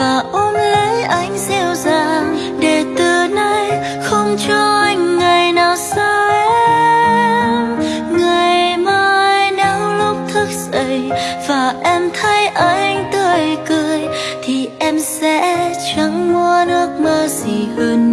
và ôm lấy anh dịu dàng để từ nay không cho anh ngày nào xa em. Ngày mai nếu lúc thức dậy và em thấy anh tươi cười, thì em sẽ chẳng muốn nước mơ gì hơn.